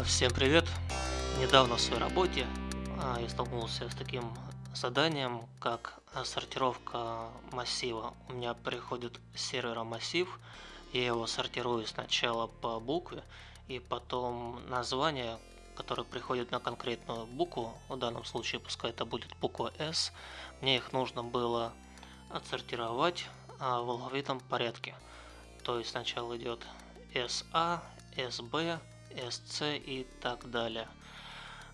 Всем привет! Недавно в своей работе а, я столкнулся с таким заданием, как сортировка массива. У меня приходит с сервера массив, я его сортирую сначала по букве, и потом название, которое приходит на конкретную букву, в данном случае пускай это будет буква S, мне их нужно было отсортировать а, в алфавитном порядке. То есть сначала идет SA, SB, SC и так далее.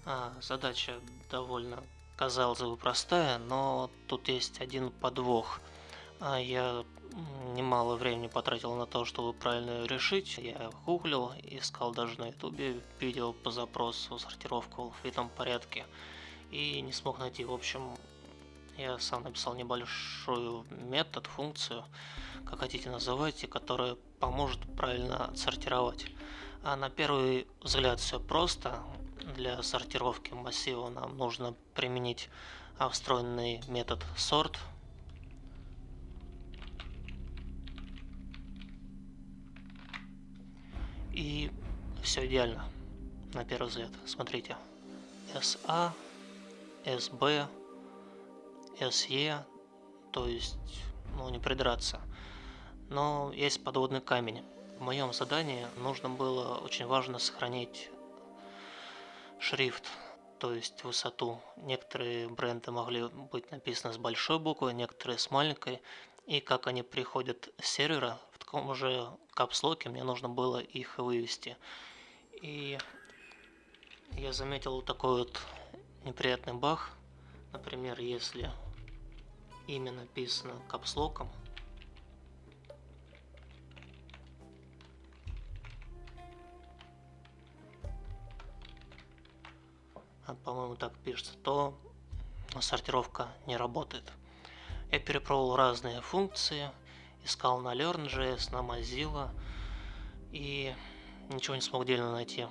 А, задача довольно, казалось бы, простая, но тут есть один подвох. А, я немало времени потратил на то, чтобы правильно решить. Я гуглил, искал даже на ютубе видео по запросу сортировку в алфавитном порядке и не смог найти. В общем, я сам написал небольшой метод, функцию, как хотите называйте, которая поможет правильно отсортировать. А на первый взгляд все просто. Для сортировки массива нам нужно применить встроенный метод sort. И все идеально на первый взгляд. Смотрите. SA, SB, SE, то есть, ну, не придраться. Но есть подводный камень. В моем задании нужно было очень важно сохранить шрифт, то есть высоту. Некоторые бренды могли быть написаны с большой буквы, некоторые с маленькой. И как они приходят с сервера, в таком же капслоке мне нужно было их вывести. И я заметил такой вот неприятный баг. Например, если имя написано капслоком, по-моему так пишется, то сортировка не работает. Я перепробовал разные функции, искал на LearnJS, на Mozilla и ничего не смог дельно найти.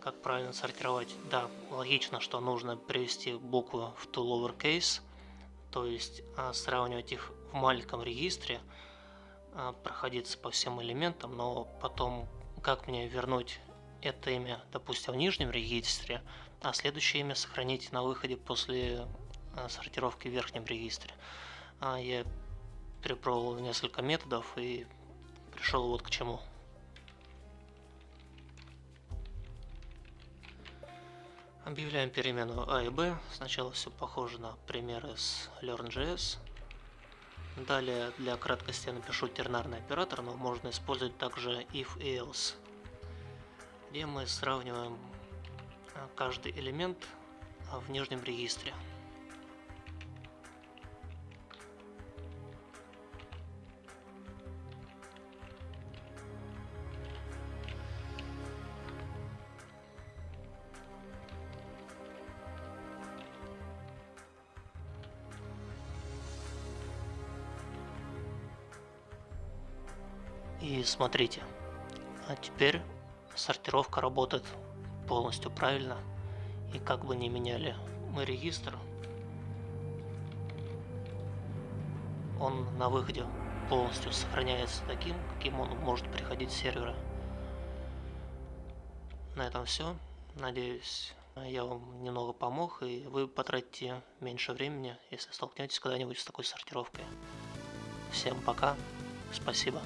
Как правильно сортировать? Да, логично, что нужно привести буквы в to lowercase, то есть а, сравнивать их в маленьком регистре, а, проходиться по всем элементам, но потом как мне вернуть это имя, допустим, в нижнем регистре, а следующее имя сохранить на выходе после а, сортировки в верхнем регистре. Я перепробовал несколько методов и пришел вот к чему. Объявляем перемену А и Б. Сначала все похоже на примеры с LearnJS. Далее для краткости я напишу тернарный оператор, но можно использовать также if и else где мы сравниваем а, каждый элемент а, в нижнем регистре. И смотрите, а теперь сортировка работает полностью правильно. И как бы не меняли мы регистр, он на выходе полностью сохраняется таким, каким он может приходить с сервера. На этом все. Надеюсь, я вам немного помог, и вы потратите меньше времени, если столкнетесь когда-нибудь с такой сортировкой. Всем пока, спасибо.